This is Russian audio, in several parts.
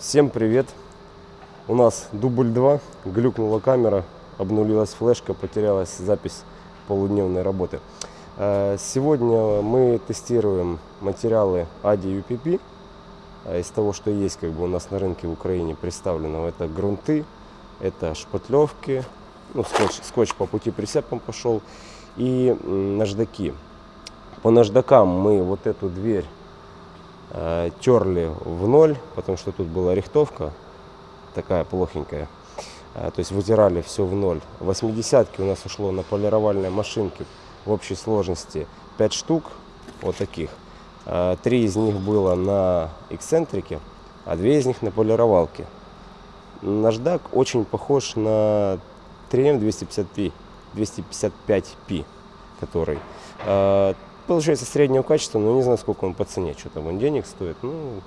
Всем привет! У нас дубль 2, глюкнула камера, обнулилась флешка, потерялась запись полудневной работы. Э, Сегодня мы тестируем материалы ADI UPP. Э, Из того, что есть как бы у нас на рынке в Украине представлено, это грунты, это шпатлевки, ну, скотч, скотч по пути прицепом пошел и наждаки. По наждакам мы вот эту дверь терли в ноль, потому что тут была рихтовка такая плохенькая. Э, то есть вытирали все в ноль. 80 у нас ушло на полировальные машинки в общей сложности 5 штук вот таких. Э, Три из них было на эксцентрике, а две из них на полировалке. Наждак очень похож на 3М 255, 255P, который. Получается среднего качества, но не знаю, сколько он по цене, что там он денег стоит. Ну,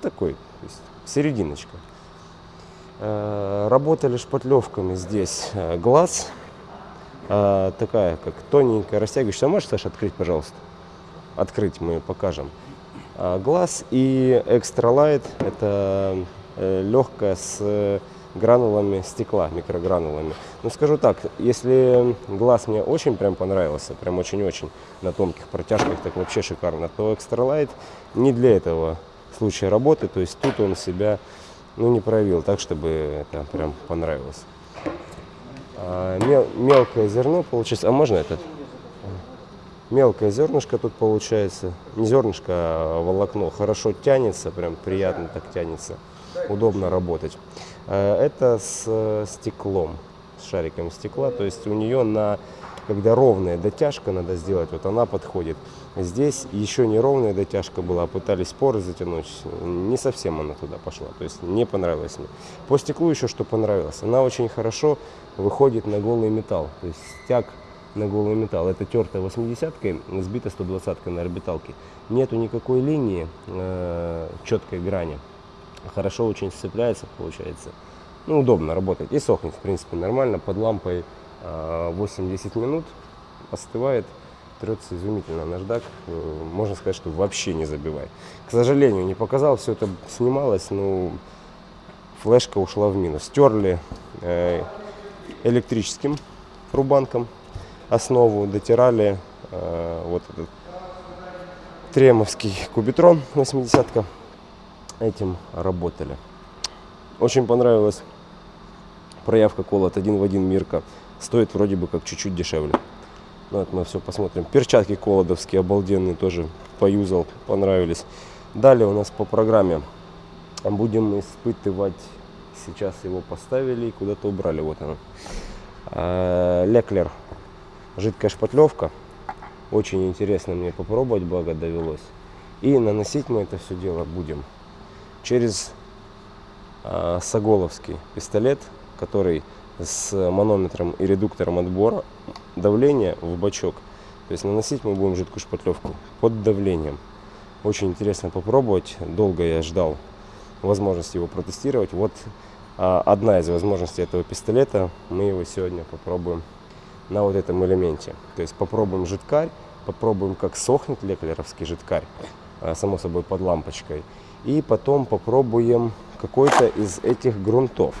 такой, то есть серединочка. Э, Работали шпатлевками здесь э, глаз, э, такая как тоненькая, растягивающая. Можешь, Саша, открыть, пожалуйста? Открыть мы покажем. Глаз и экстра лайт это легкая с гранулами стекла, микрогранулами. Ну скажу так, если глаз мне очень прям понравился, прям очень-очень на тонких протяжках, так вообще шикарно, то экстра лайт не для этого случая работы, то есть тут он себя ну, не проявил так, чтобы это прям понравилось. А, мел- мелкое зерно получается, а можно этот? Мелкое зернышко тут получается, не зернышко, а волокно, хорошо тянется, прям приятно так тянется, удобно работать. Э, Это с э, стеклом, с шариком стекла, то есть у нее на, когда ровная дотяжка надо сделать, вот она подходит. Здесь еще не ровная дотяжка была, пытались поры затянуть, не совсем она туда пошла, то есть не понравилось мне. По стеклу еще что понравилось, она очень хорошо выходит на голый металл, то есть стяг на голый металл. Это тертая 80-кой, сбита 120-кой на орбиталке. Нету никакой линии, э, четкой грани. Хорошо очень сцепляется, получается. Ну, удобно работать. И сохнет, в принципе, нормально. Под лампой э, 8-10 минут остывает. Трется изумительно наждак. Э, Можно сказать, что вообще не забивай. К сожалению, не показал, все это снималось, но флешка ушла в минус. Стерли э, электрическим рубанком основу, дотирали э, вот этот тремовский кубитрон 80-ка. Этим работали. Очень понравилась проявка колот один в один Мирка. Стоит вроде бы как чуть-чуть дешевле. Ну, это мы все посмотрим. Перчатки колодовские обалденные тоже поюзал, понравились. Далее у нас по программе будем испытывать. Сейчас его поставили и куда-то убрали. Вот оно. А, Леклер. Жидкая шпатлевка. Очень интересно мне попробовать, благо довелось. И наносить мы это все дело будем через а, Соголовский пистолет, который с манометром и редуктором отбора давления в бачок. То есть наносить мы будем жидкую шпатлевку под давлением. Очень интересно попробовать. Долго я ждал возможности его протестировать. Вот а, одна из возможностей этого пистолета. Мы его сегодня попробуем на вот этом элементе. То есть попробуем жидкарь, попробуем, как сохнет леклеровский жидкарь, а, само собой под лампочкой. И потом попробуем какой-то из этих грунтов.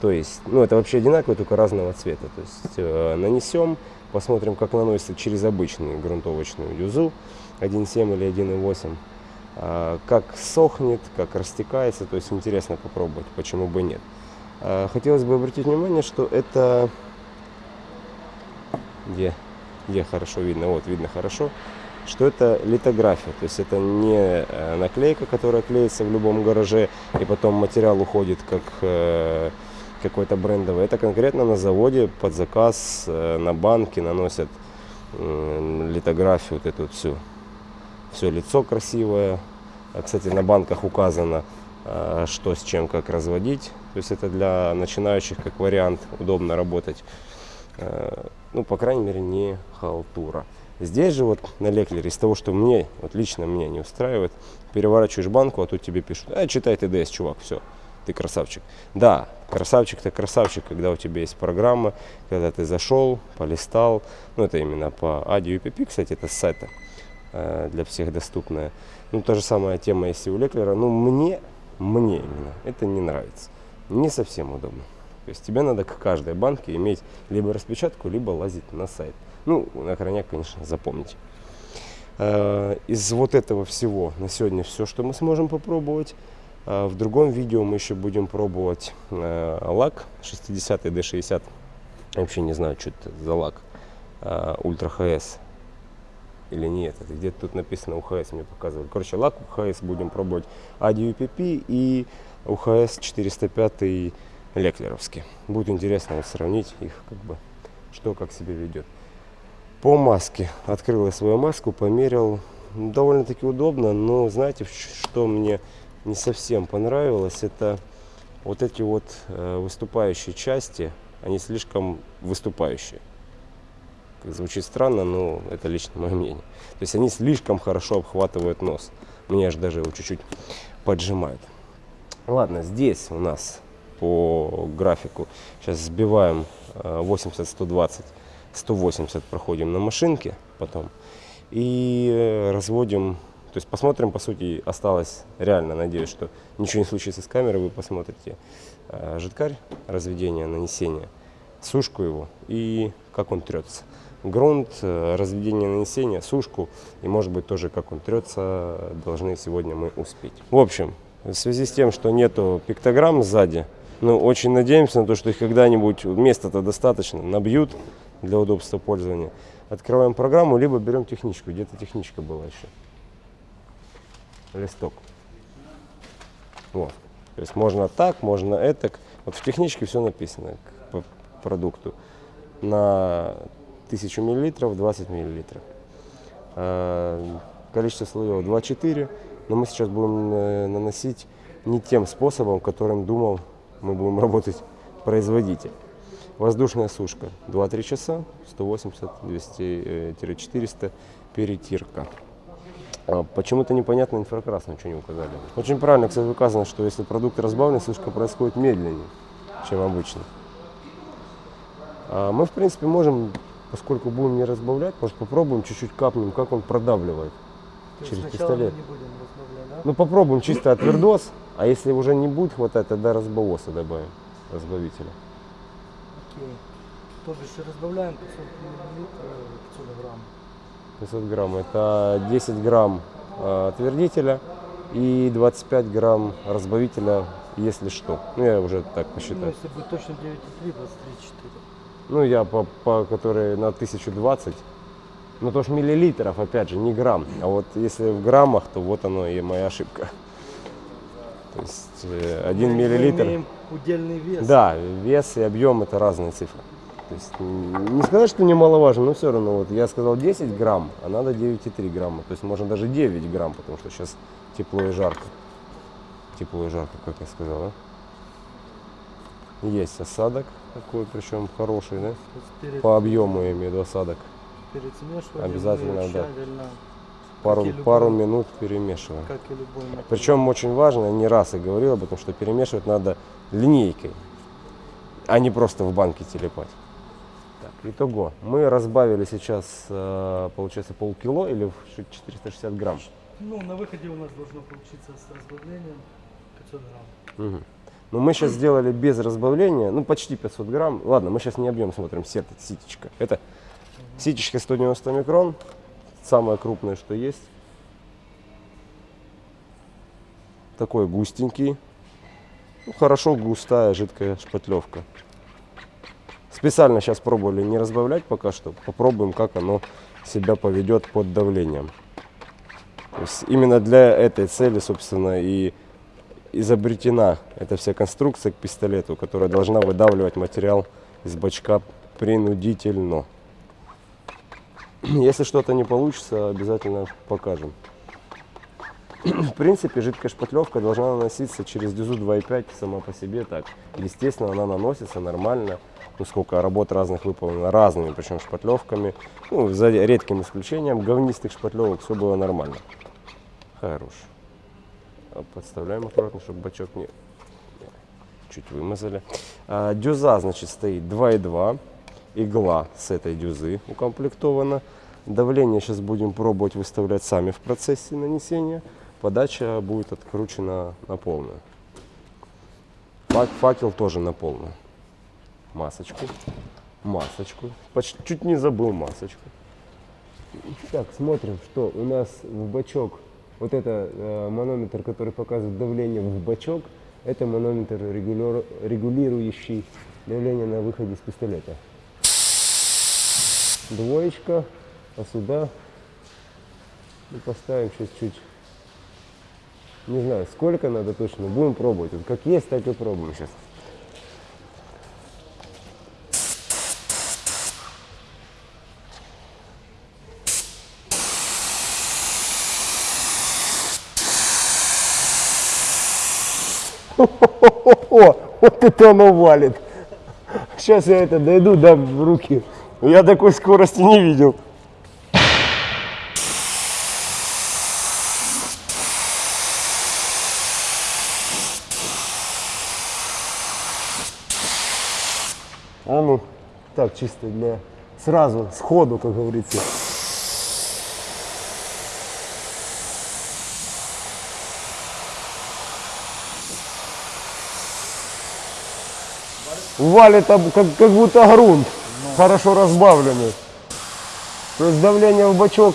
То есть, ну это вообще одинаково, только разного цвета. То есть э, нанесем, посмотрим, как наносится через обычную грунтовочную дюзу 1.7 или 1.8. А, как сохнет, как растекается. То есть интересно попробовать, почему бы нет. А, хотелось бы обратить внимание, что это где, где хорошо видно, вот видно хорошо, что это литография, то есть это не э, наклейка, которая клеится в любом гараже, и потом материал уходит как э, какой-то брендовый. Это конкретно на заводе под заказ э, на банки наносят литографию вот эту всю. Все лицо красивое. А, Кстати, на банках указано, что с чем как разводить. То есть это для начинающих как вариант удобно работать. Ну, по крайней мере, не халтура. Здесь же вот на леклере из того, что мне, вот лично меня не устраивает, переворачиваешь банку, а тут тебе пишут, а, читай ТДС, чувак, все, ты красавчик. Да, красавчик-то красавчик, когда у тебя есть программа, когда ты зашел, полистал, ну, это именно по ADI UPP, кстати, это с сайта э, для всех доступная. Ну, та же самая тема, если у Леклера, ну, мне мне именно это не нравится. Не совсем удобно. То есть тебе надо к каждой банке иметь либо распечатку, либо лазить на сайт. Ну, на крайняк, конечно, запомните. Э, из вот этого всего на сегодня все, что мы сможем попробовать. Э, в другом видео мы еще будем пробовать э, лак 60 D60. Я вообще не знаю, что это за лак. Ультра ХС или нет. Где-то тут написано УХС мне показывали. Короче, лак УХС будем пробовать ADUPP и УХС 405 леклеровский. Будет интересно вот сравнить их, как бы, что как себя ведет. По маске. Открыл я свою маску, померил. Довольно-таки удобно, но знаете, что мне не совсем понравилось, это вот эти вот э, выступающие части, они слишком выступающие. Звучит странно, но это лично мое мнение. То есть они слишком хорошо обхватывают нос. Мне аж даже его чуть-чуть поджимают. Ладно, здесь у нас по графику сейчас сбиваем 80-120 э, 180 проходим на машинке потом и э, разводим, то есть посмотрим, по сути, осталось реально, надеюсь, что ничего не случится с камерой, вы посмотрите э, жидкарь, разведение, нанесение, сушку его и как он трется. Грунт, э, разведение, нанесение, сушку и, может быть, тоже как он трется, должны сегодня мы успеть. В общем, в связи с тем, что нету пиктограмм сзади, ну, очень надеемся на то, что их когда-нибудь, места-то достаточно, набьют, для удобства пользования. Открываем программу, либо берем техничку. Где-то техничка была еще. Листок. Вот. То есть можно так, можно это. Вот в техничке все написано по продукту. На 1000 миллилитров 20 миллилитров. А, количество слоев 2-4. Но мы сейчас будем э, наносить не тем способом, которым думал мы будем работать производитель. Воздушная сушка 2-3 часа, 180-200-400 перетирка. А почему-то непонятно инфракрасно, что не указали. Очень правильно, кстати, указано, что если продукт разбавленный, сушка происходит медленнее, чем обычно. А мы, в принципе, можем, поскольку будем не разбавлять, может попробуем чуть-чуть капнем, как он продавливает То через пистолет. Да? Ну попробуем чисто отвердос, а если уже не будет хватать, тогда разбавоса добавим, разбавителя. Окей. То бишь разбавляем 500 мл 500 грамм. 500 грамм. Это 10 грамм отвердителя и 25 грамм разбавителя, если что. Ну, я уже так посчитаю. Ну, если будет точно 9,3, 23,4. Ну, я по, по которой на 1020. Ну, то ж миллилитров, опять же, не грамм. А вот если в граммах, то вот оно и моя ошибка. То есть э, один Мы миллилитр. Удельный вес. Да, вес и объем это разные цифры. То есть не сказать, что немаловажно, но все равно вот я сказал 10 грамм, а надо 9,3 грамма. То есть можно даже 9 грамм, потому что сейчас тепло и жарко. Тепло и жарко, как я сказал, да? Есть осадок такой, причем хороший, да? Перед... По объему я имею в виду осадок. Перед смешиванием Обязательно, да пару, пару минут перемешиваем. Как и любой Причем очень важно, не раз я говорил об этом, что перемешивать надо линейкой, а не просто в банке телепать. Так, итого, мы разбавили сейчас, э, получается, полкило или 460 грамм? Ну, на выходе у нас должно получиться с разбавлением 500 грамм. Угу. Ну, мы сейчас сделали без разбавления, ну, почти 500 грамм. Ладно, мы сейчас не объем смотрим, сет, ситечка. Это ситечка 190 микрон, самое крупное, что есть. Такой густенький. Ну, хорошо густая жидкая шпатлевка. Специально сейчас пробовали не разбавлять пока что. Попробуем, как оно себя поведет под давлением. Именно для этой цели, собственно, и изобретена эта вся конструкция к пистолету, которая должна выдавливать материал из бачка принудительно. Если что-то не получится, обязательно покажем. В принципе, жидкая шпатлевка должна наноситься через дюзу 2,5 сама по себе так. Естественно, она наносится нормально. Ну, сколько работ разных выполнено разными, причем шпатлевками. Ну, за редким исключением говнистых шпатлевок все было нормально. Хорош. А подставляем аккуратно, чтобы бачок не... Чуть вымазали. А, дюза, значит, стоит 2,2 игла с этой дюзы укомплектована. Давление сейчас будем пробовать выставлять сами в процессе нанесения. подача будет откручена на полную. Фак- Факел тоже на полную. Масочку. Масочку. Почти чуть не забыл масочку. Так, смотрим, что у нас в бачок. Вот это э, манометр, который показывает давление в бачок. Это манометр, регулирующий давление на выходе из пистолета. Двоечка, а сюда и поставим сейчас чуть. Не знаю, сколько надо точно. Будем пробовать. Вот как есть, так и пробуем сейчас. О, вот это оно валит. Сейчас я это дойду, дам в руки. Я такой скорости не видел. А ну, так чисто для сразу, сходу, как говорится. Валит как, как будто грунт, хорошо разбавленный. То есть давление в бачок.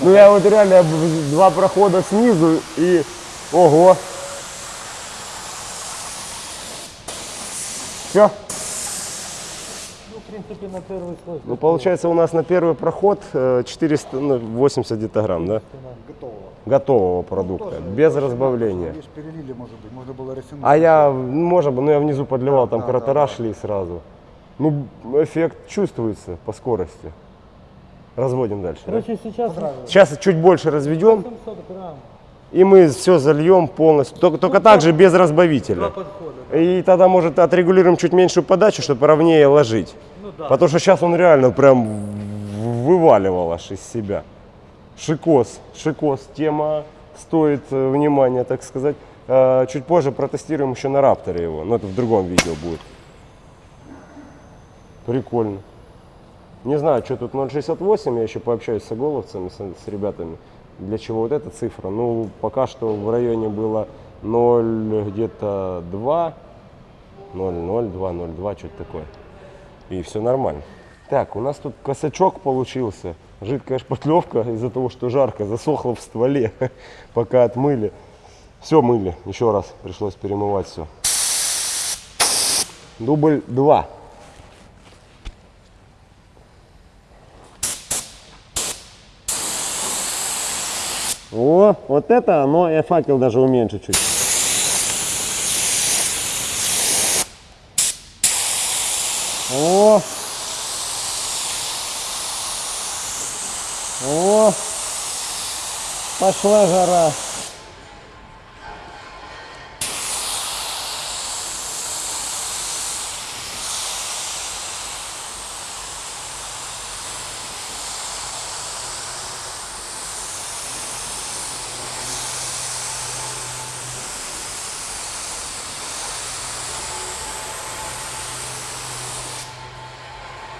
Ну я вот реально два прохода снизу и ого. Все. Ну, в принципе, на первый слой. Ну получается у нас на первый проход э, 480 где-то грамм, да? Готового. Готового продукта, без разбавления. Перелили, может быть, можно было рафинуть. А я, может быть, ну я внизу подливал, там да, кратера да, да. шли сразу. Ну, эффект чувствуется по скорости. Разводим дальше. да? Короче, сейчас Сейчас чуть больше разведем, 700 грамм. и мы все зальем полностью. Только, только так же без разбавителя. И тогда, может, отрегулируем чуть меньшую подачу, чтобы ровнее ложить. Ну да. Потому что сейчас он реально прям вываливал аж из себя. Шикос, шикос, тема стоит э, внимания, так сказать. Э, Чуть позже протестируем еще на Рапторе его, но это в другом видео будет. Прикольно. Не знаю, что тут 0,68, я еще пообщаюсь с оголовцами, с, с ребятами, для чего вот эта цифра. Ну, пока что в районе было 0 где-то 2, 0,0, 2,02, что-то такое. И все нормально. Так, у нас тут косячок получился. Жидкая шпатлевка из-за того, что жарко, засохла в стволе, пока отмыли. Все мыли, еще раз пришлось перемывать все. Дубль 2. О, вот это оно, я факел даже уменьшу чуть. О! О! Пошла жара.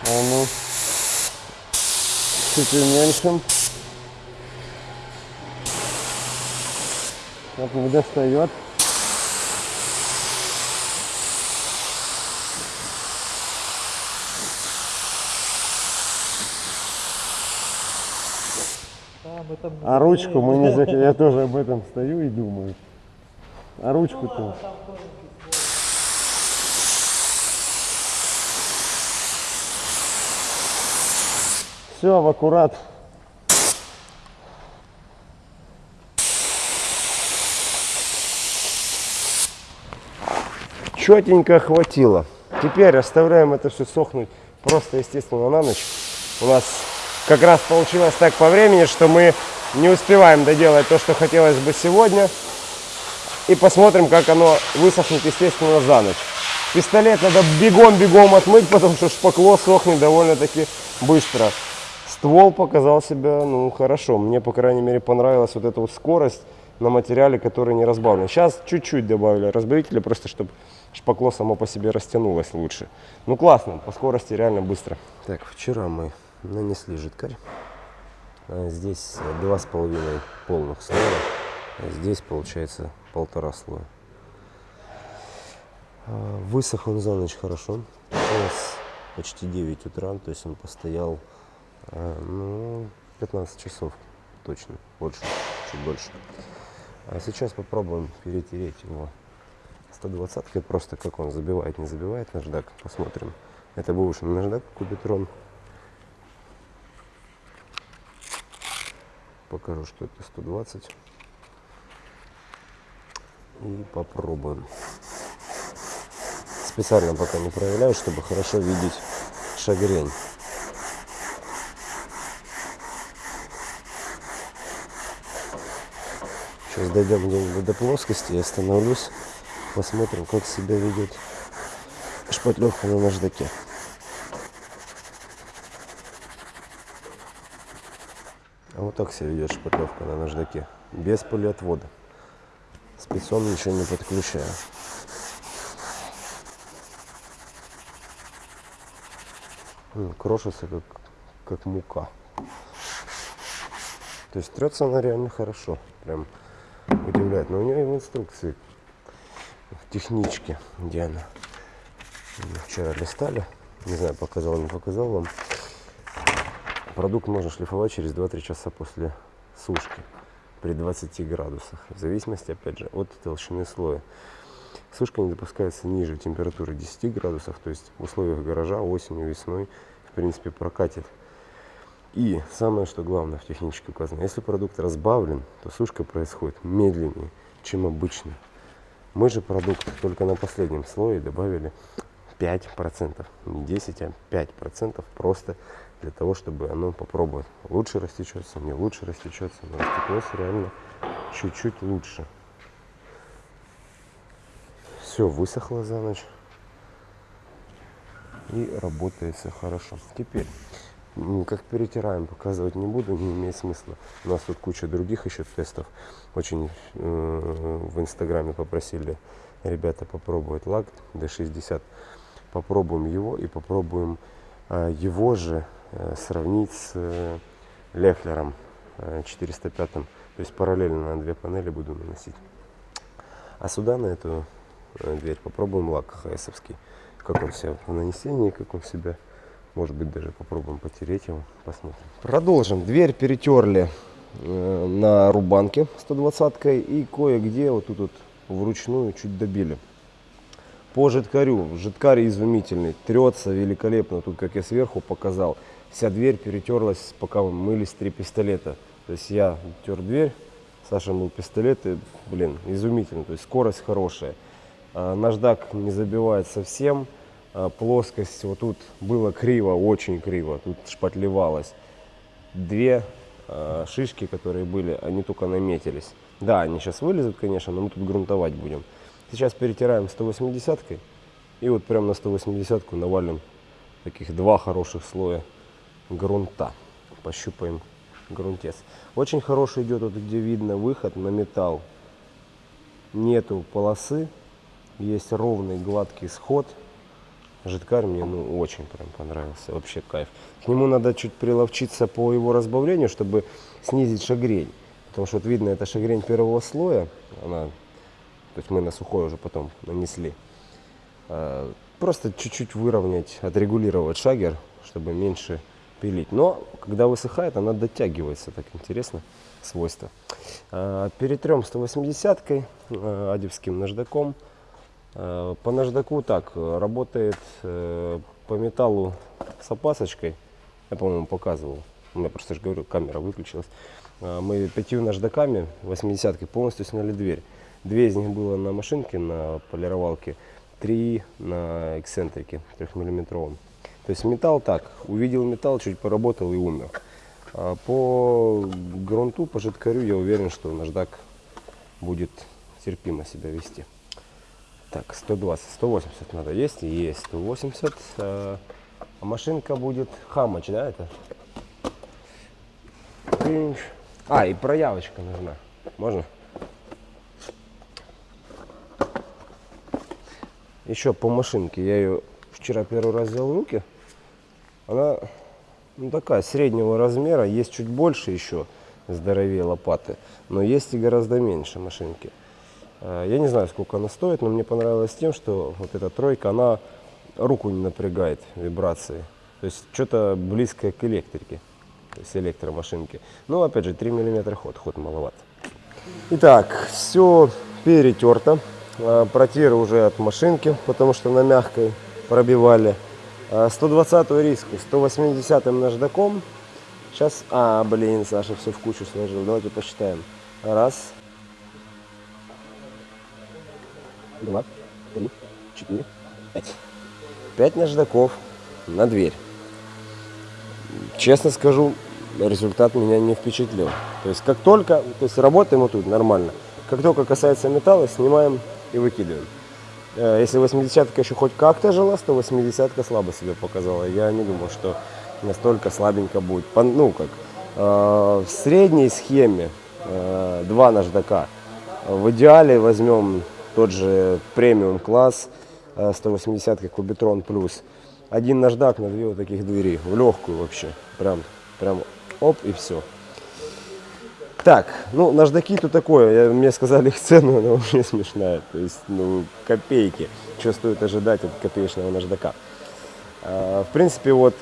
А ну. Чуть уменьшим. Вот не достает. А ручку мы не зак... Я тоже об этом стою и думаю. А ручку-то... Все, в аккурат. Четенько хватило. Теперь оставляем это все сохнуть просто, естественно, на ночь. У нас как раз получилось так по времени, что мы не успеваем доделать то, что хотелось бы сегодня. И посмотрим, как оно высохнет, естественно, за ночь. Пистолет надо бегом-бегом отмыть, потому что шпакло сохнет довольно-таки быстро. Ствол показал себя, ну, хорошо. Мне, по крайней мере, понравилась вот эта вот скорость на материале, который не разбавлен. Сейчас чуть-чуть добавили разбавителя, просто чтобы шпакло само по себе растянулось лучше. Ну, классно, по скорости реально быстро. Так, вчера мы нанесли жидкарь. А Здесь два с половиной полных слоя. а Здесь получается полтора слоя. А, Высох он за ночь хорошо. Почти 9 утра, то есть он постоял а, ну, 15 часов точно, больше, чуть больше. А сейчас попробуем перетереть его 120 просто как он забивает, не забивает наждак. Посмотрим. Это бывший наждак кубитрон. Покажу, что это 120. И попробуем. Специально пока не проявляю, чтобы хорошо видеть шагрень. Сейчас дойдем где-нибудь до плоскости, я остановлюсь, посмотрим, как себя ведет шпатлевка на наждаке. А вот так себя ведет шпатлевка на наждаке, без полиотвода. Спецом ничего не подключаю. Крошится как, как мука. То есть трется она реально хорошо. Прям удивляет. Но у нее и в инструкции, в техничке, где она. Мы вчера листали. Не знаю, показал, не показал вам. Продукт можно шлифовать через 2-3 часа после сушки при 20 градусах. В зависимости, опять же, от толщины слоя. Сушка не допускается ниже температуры 10 градусов, то есть в условиях гаража осенью, весной, в принципе, прокатит. И самое, что главное в технически указано, если продукт разбавлен, то сушка происходит медленнее, чем обычно. Мы же продукт только на последнем слое добавили 5%, не 10, а 5% просто для того, чтобы оно попробовать. Лучше растечется, не лучше растечется, но растеклось реально чуть-чуть лучше. Все высохло за ночь и работает все хорошо. Теперь, как перетираем, показывать не буду, не имеет смысла. У нас тут куча других еще тестов. Очень э, в инстаграме попросили ребята попробовать лак D60. Попробуем его и попробуем э, его же э, сравнить с э, Лехлером э, 405. То есть параллельно на две панели буду наносить. А сюда на эту э, дверь попробуем лак ХСовский. Как он себя в нанесении, как он себя, может быть, даже попробуем потереть его, посмотрим. Продолжим. Дверь перетерли э, на рубанке 120 и кое-где вот тут вот вручную чуть добили. По жидкарю. Жидкарь изумительный, трется великолепно. Тут, как я сверху показал, вся дверь перетерлась, пока мы мылись три пистолета. То есть я тер дверь, Саша мыл пистолет, и, блин, изумительно. То есть скорость хорошая. А, Наждак не забивает совсем. А, Плоскость вот тут было криво, очень криво. Тут шпатлевалось. Две а, шишки, которые были, они только наметились. Да, они сейчас вылезут, конечно, но мы тут грунтовать будем. Сейчас перетираем 180 и вот прям на 180 навалим таких два хороших слоя грунта. Пощупаем грунтец. Очень хороший идет вот где видно выход на металл. Нету полосы, есть ровный гладкий сход. Жидкарь мне ну, очень прям понравился, вообще кайф. К нему надо чуть приловчиться по его разбавлению, чтобы снизить шагрень. Потому что вот видно, это шагрень первого слоя, она, то есть мы на сухой уже потом нанесли. А, Просто чуть-чуть выровнять, отрегулировать шагер, чтобы меньше пилить. Но когда высыхает, она дотягивается, так интересно, свойства. А, Перетрем 180-кой, а, адевским наждаком. А, По наждаку так, э, работает э, по металлу с опасочкой. Я, по-моему, показывал. У меня просто же говорю, камера выключилась. Мы пятью наждаками 80-кой полностью сняли дверь. Две из них было на машинке, на полировалке, три на эксцентрике трехмиллиметровом. То есть металл так, увидел металл, чуть поработал и умер. А по грунту, по жидкарю я уверен, что наждак будет терпимо себя вести. Так, 120, 180 надо есть, есть 180. А а машинка будет хамач, да, это? Тынч. А, и проявочка нужна. Можно? Еще по машинке. Я ее вчера первый раз взял в руки. Она ну, такая среднего размера. Есть чуть больше еще, здоровее лопаты, но есть и гораздо меньше машинки. Э, Я не знаю, сколько она стоит, но мне понравилось тем, что вот эта тройка, она руку не напрягает вибрации. То есть что-то близкое к электрике, то есть электромашинке. Но опять же 3 мм ход, ход маловат. Итак, все перетерто. А, Протиры уже от машинки, потому что на мягкой пробивали. А, 120 риску, 180 наждаком. Сейчас, а, блин, Саша все в кучу сложил. Давайте посчитаем. Раз, два, три, четыре, пять. Пять наждаков на дверь. Честно скажу, результат меня не впечатлил. То есть как только, то есть работаем вот тут нормально. Как только касается металла, снимаем и выкидываем. Э, Если 80-ка еще хоть как-то жила, то 80-ка слабо себя показала. Я не думал, что настолько слабенько будет. Ну как, э, в средней схеме э, два наждака. В идеале возьмем тот же премиум класс, э, 180 Кубитрон плюс. Один наждак на две вот таких двери, в легкую вообще. Прям, прям оп и все. Так, ну наждаки тут такое, я, мне сказали их цену, она вообще смешная. То есть, ну, копейки. Что стоит ожидать от копеечного наждака? А, В принципе, вот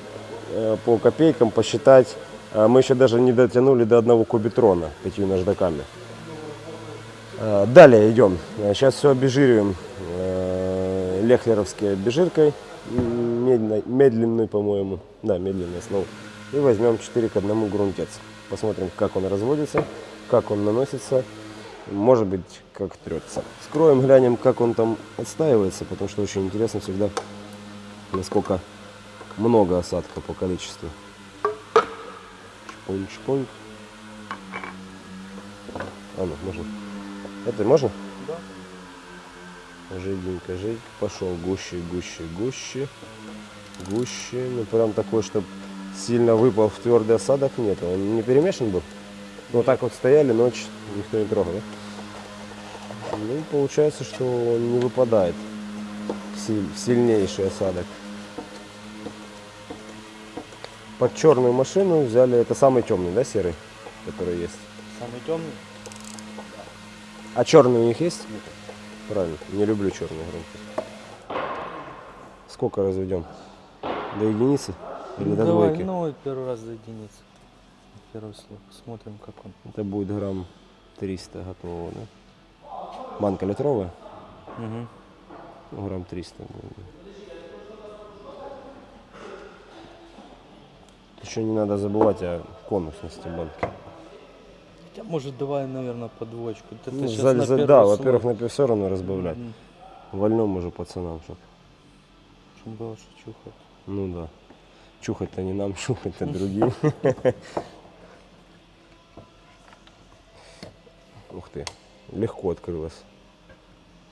э, по копейкам посчитать, а, мы еще даже не дотянули до одного кубитрона пятью наждаками. А, Далее идем. Сейчас все обезжириваем э, лехлеровской обезжиркой, медленной, медленной, по-моему. Да, медленная слово. И возьмем 4 к 1 грунтец. Посмотрим, как он разводится, как он наносится, может быть, как трется. Скроем, глянем, как он там отстаивается, потому что очень интересно всегда, насколько много осадка по количеству. Шпунь, шпунь. А ну, можно. Это можно? Да. Жиденько, жиденько. Пошел гуще, гуще, гуще. Гуще. Ну прям такой, чтобы сильно выпал в твердый осадок нет. Он не перемешан был? Ну вот так вот стояли, ночь никто не трогал, да? Ну, получается, что он не выпадает. Силь- сильнейший осадок. Под черную машину взяли, это самый темный, да, серый, который есть? Самый темный? А черный у них есть? Правильно, не люблю черные громкие. Сколько разведем? До единицы? Или Ну, до давай, двойки? ну, первый раз до единицы. Первый слой. Смотрим, как он. Это будет грамм 300 готового, да? Банка литровая? Угу. Ну, грамм 300 будет. Еще не надо забывать о конусности банки. Хотя, может, давай, наверное, по двоечку. Это Ну, щас за- на за- да, во-первых, на все равно разбавлять. Мгм. Вольнем уже пацанам, чтоб. Чтоб было что чухать. Ну да. Чухать-то не нам, чухать-то другим. Ух ты, легко открылась.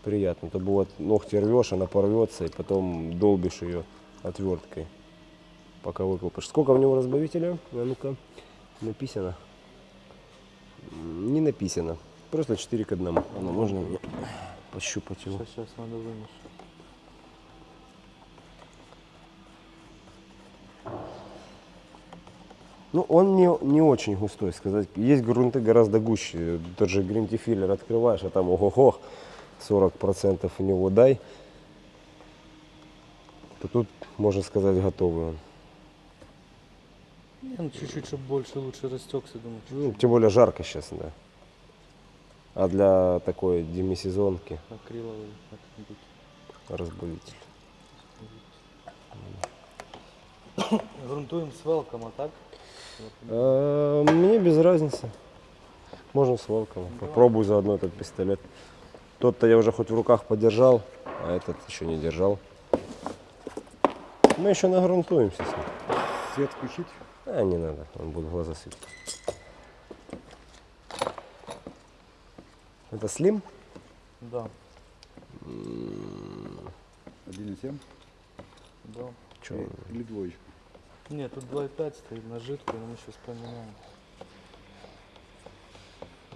Приятно. То бывает ногти рвешь, она порвется, и потом долбишь ее отверткой, пока выкопаешь. Сколько в него разбавителя? А ну-ка, написано. Не написано. Просто 4 к 1. Ну, можно мне пощупать его? Сейчас, сейчас надо вынести. Ну, он не, не очень густой, сказать. Есть грунты гораздо гуще. Тот же гринтифиллер открываешь, а там ого-го, 40% у него дай. То тут, можно сказать, готовый он. Не, ну чуть-чуть, чтобы больше, лучше растекся, думаю. чуть-чуть Ну, тем более жарко сейчас, да. А для такой демисезонки Акриловый как-нибудь. разбавитель. Грунтуем с велком, а так? А, Мне без разницы. Можно с волком. Попробую заодно этот пистолет. Тот-то я уже хоть в руках подержал, а этот еще не держал. Мы еще нагрунтуемся с ним. Свет включить? А, не надо, он будет в глаза светить. Это слим? Да, 1,7? да. Че? Или- двоечка? Нет, тут 2,5 стоит на жидкую, но мы сейчас поменяем.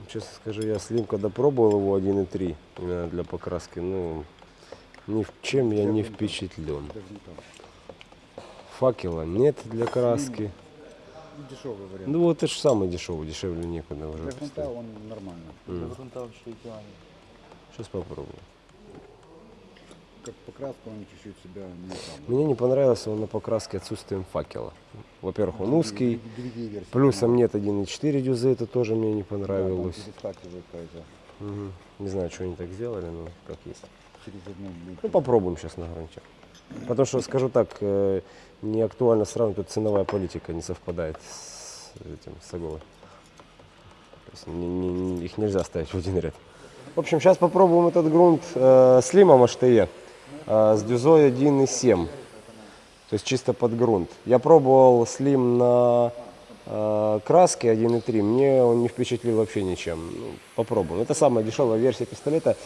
Честно скажу, я слим, когда пробовал его 1.3 именно для покраски, ну, ни в чем я не впечатлен. Факела нет для краски. Дешевый вариант. Ну вот это же самый дешевый, дешевле некуда уже. Для грунта он нормально. Для грунта вообще идеально. Сейчас попробую. Как покраска он чуть-чуть себя не там. Мне не понравился он на покраске отсутствием факела. Во-первых, он узкий, Другие версии. плюсом нет 1,4 дюзы, это тоже мне не Да, понравилось. какая-то. Мгм. Не знаю, что они так сделали, но как есть. Через одну будет. Ну, попробуем сейчас на грунте. Потому что, скажу так, э, не актуально сравнивать, тут ценовая политика не совпадает с этим, с Оголой. То есть не- не- их нельзя ставить в один ряд. В общем, сейчас попробуем этот грунт э, с лимом HTE, э, с дюзой 1,7. То есть чисто под грунт. Я пробовал слим на э, краске 1.3, мне он не впечатлил вообще ничем. Ну, попробуем. Это самая дешевая версия пистолета.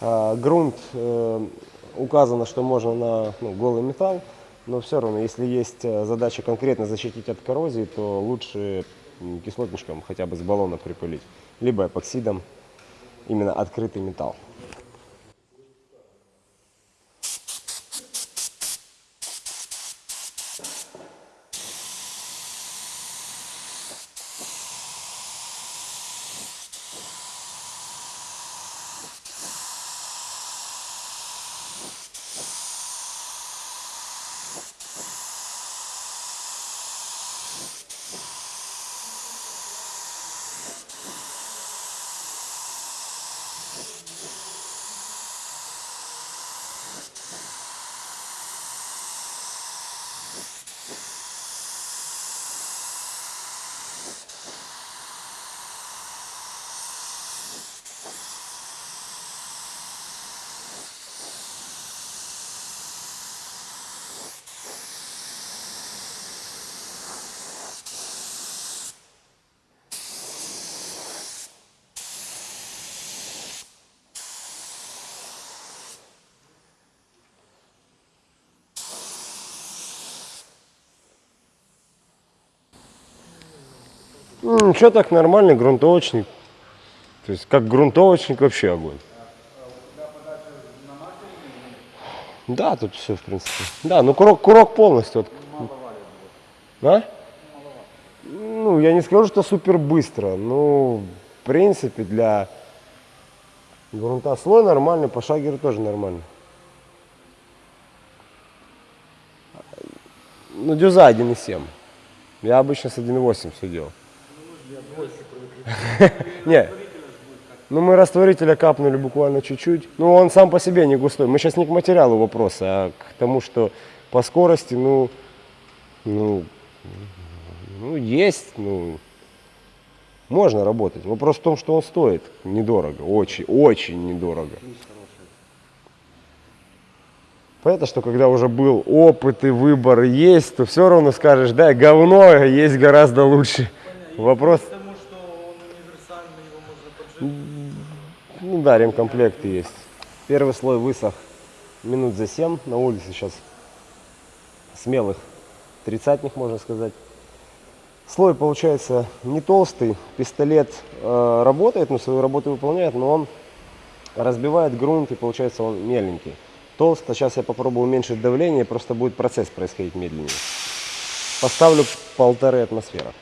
А, грунт э, указано, что можно на ну, голый металл, но все равно, если есть э, задача конкретно защитить от коррозии, то лучше кислотничком хотя бы с баллона припылить, либо эпоксидом, именно открытый металл. Ничего так нормальный грунтовочник. То есть как грунтовочник вообще огонь. Да, тут все в принципе. Да, ну курок, курок полностью. Вот. А? Ну, я не скажу, что супер быстро. Ну, в принципе, для грунта слой нормальный, по шагеру тоже нормально. Ну, дюза 1,7. Я обычно с 1,8 все делал. Не, ну мы растворителя капнули буквально чуть-чуть. Ну он сам по себе не густой. Мы сейчас не к материалу вопроса, а к тому, что по скорости, ну, ну, ну есть, ну, можно работать. Вопрос в том, что он стоит недорого, очень, очень недорого. Понятно, что когда уже был опыт и выбор есть, то все равно скажешь, да, говно есть гораздо лучше. Вопрос, Потому что он универсальный, его можно поджечь. ну да, ремкомплекты есть. Первый слой высох минут за 7. На улице сейчас смелых тридцатник, можно сказать. Слой получается не толстый. Пистолет э, работает, ну, свою работу выполняет, но он разбивает грунт и получается он меленький. Толсто, сейчас я попробую уменьшить давление, просто будет процесс происходить медленнее. Поставлю полторы атмосферы.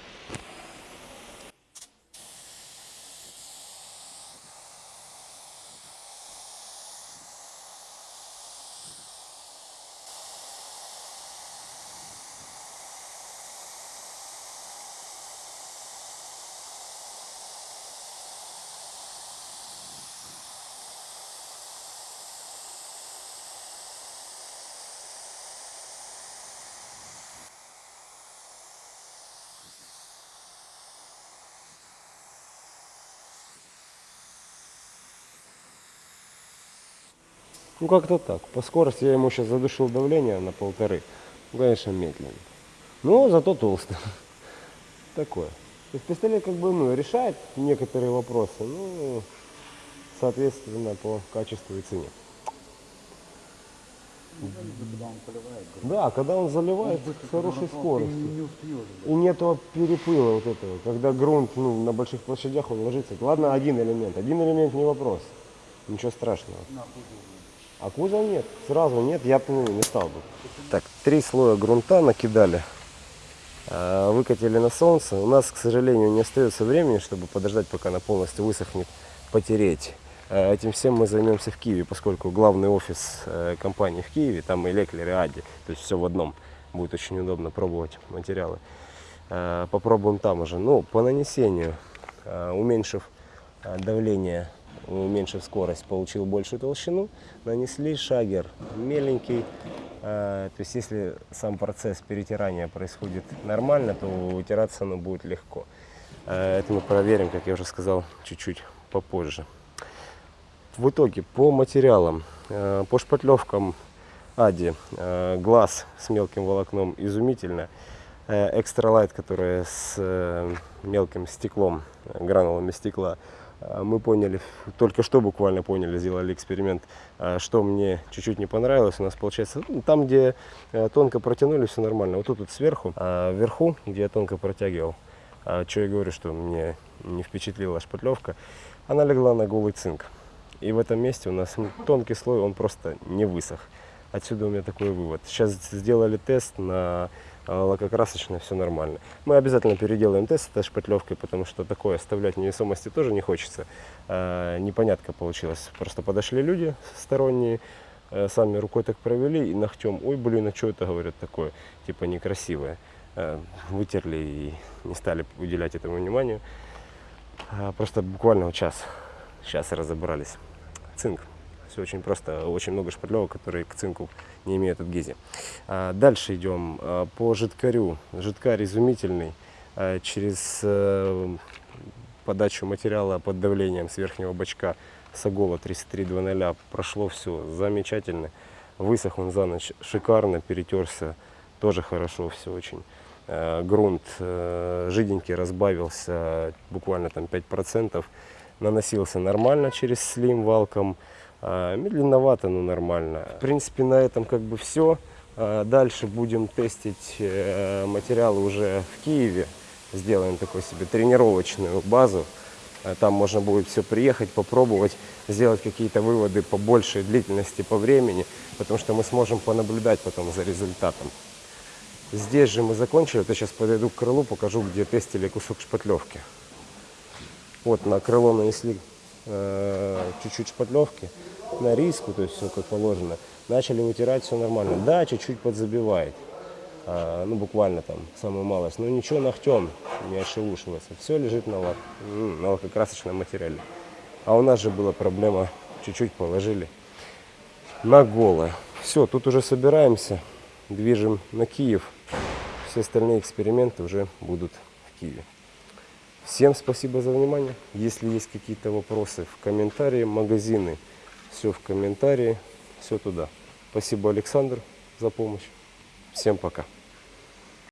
Ну как-то так. По скорости я ему сейчас задушил давление на полторы. Ну, конечно, медленно. Но зато толсто. Такое. То есть пистолет как бы ну, решает некоторые вопросы, ну, соответственно, по качеству и цене. Когда он поливает, Да, когда он заливает с хорошей скоростью. не, не успеешь. И нету перепыла вот этого, когда грунт ну, на больших площадях он ложится. Ладно, один элемент. Один элемент не вопрос. Ничего страшного. А кузов нет. Сразу нет, я ну, не стал бы. Так, три слоя грунта накидали. Э, Выкатили на солнце. У нас, к сожалению, не остается времени, чтобы подождать, пока она полностью высохнет, потереть. Э, Этим всем мы займемся в Киеве, поскольку главный офис э, компании в Киеве, там и Леклер, и Ади, то есть все в одном. Будет очень удобно пробовать материалы. Э, Попробуем там уже. Ну, по нанесению, уменьшив давление, уменьшив скорость, получил большую толщину, нанесли шагер меленький. Э, То есть если сам процесс перетирания происходит нормально, то вытираться оно будет легко. Э, Это мы проверим, как я уже сказал, чуть-чуть попозже. В итоге по материалам, э, по шпатлевкам Ади, э, глаз с мелким волокном изумительно. Э, Экстра лайт, которая с э, мелким стеклом, э, гранулами стекла, э, мы поняли, только что буквально поняли, сделали эксперимент, э, что мне чуть-чуть не понравилось. У нас получается, ну, там, где э, тонко протянули, все нормально. Вот тут вот сверху, а вверху, где я тонко протягивал, что я говорю, что мне не впечатлила шпатлевка, она легла на голый цинк. И в этом месте у нас тонкий слой, он просто не высох. Отсюда у меня такой вывод. Сейчас сделали тест на лакокрасочное, все нормально. Мы обязательно переделаем тест этой шпатлевкой, потому что такое оставлять невесомости тоже не хочется. Э, Непонятка получилась. Просто подошли люди сторонние, э, сами рукой так провели и ногтем, ой, блин, а что это, говорят, такое, типа некрасивое. Э, Вытерли и не стали уделять этому вниманию. А, Просто буквально час, сейчас разобрались. Цинк. Все очень просто, очень много шпатлевок, которые к цинку не имеют адгезии. А, Дальше идем а, по жидкарю. Жидкарь изумительный. А, Через э, подачу материала под давлением с верхнего бачка Сагола 3320 прошло все замечательно. Высох он за ночь шикарно, перетерся тоже хорошо все очень. Грунт э, жиденький разбавился буквально там 5%. Наносился нормально через слим валком. А, Медленновато, но нормально. В принципе, на этом как бы все. Дальше будем тестить э, материалы уже в Киеве. Сделаем такой себе тренировочную базу. А Там можно будет все приехать, попробовать, сделать какие-то выводы по большей длительности по времени, потому что мы сможем понаблюдать потом за результатом. Здесь же мы закончили. Я сейчас подойду к крылу, покажу, где тестили кусок шпатлевки. Вот на крыло нанесли э, чуть-чуть шпатлевки на риску, то есть все как положено. Начали вытирать, все нормально. Да, чуть-чуть подзабивает. А, ну, буквально там, самую малость. Но ничего ногтем не ошелушивается. Все лежит на, лак, на лакокрасочном материале. А у нас же была проблема, чуть-чуть положили на голое. Все, тут уже собираемся, движем на Киев. Все остальные эксперименты уже будут в Киеве. Всем спасибо за внимание. Если есть какие-то вопросы, в комментарии, магазины, все в комментарии, все туда. Спасибо, Александр, за помощь. Всем пока.